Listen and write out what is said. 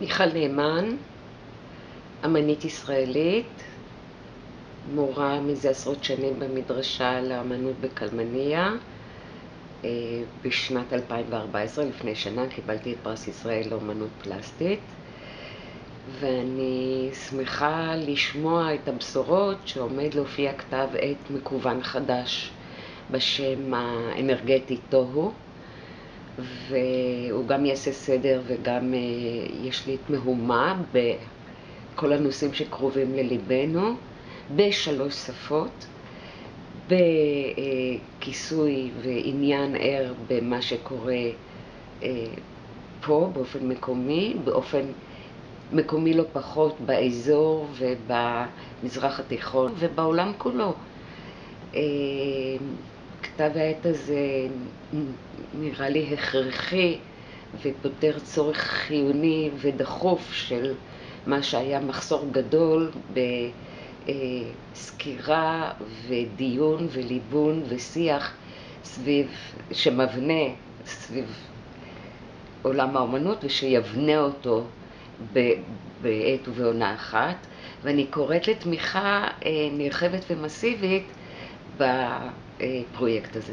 מיכל נאמן, אמנית ישראלית, מורה מזה עשרות שנים במדרשה לאמנות בקלמניה. אה, בשנת 2014, לפני שנה, קיבלתי את פרס ישראל לאמנות פלסטית. ואני שמחה לשמוע את הבשורות שעומד להופיע כתב עת מקוון חדש בשם האנרגטי תוהו. והוא גם יעשה סדר וגם אה, יש לי תמהומה בכל הנושאים שקרובים לליבנו בשלוש שפות, בכיסוי ועניין ער במה שקורה אה, פה באופן מקומי, באופן מקומי לא פחות באזור ובמזרח התיכון ובעולם כולו. אה, כתב העת הזה נראה לי הכרחי ופותר צורך חיוני ודחוף של מה שהיה מחסור גדול בסקירה ודיון וליבון ושיח סביב, שמבנה סביב עולם האומנות ושיבנה אותו בעת ובעונה אחת. ואני קוראת לתמיכה אה, נרחבת ומסיבית בפרויקט הזה.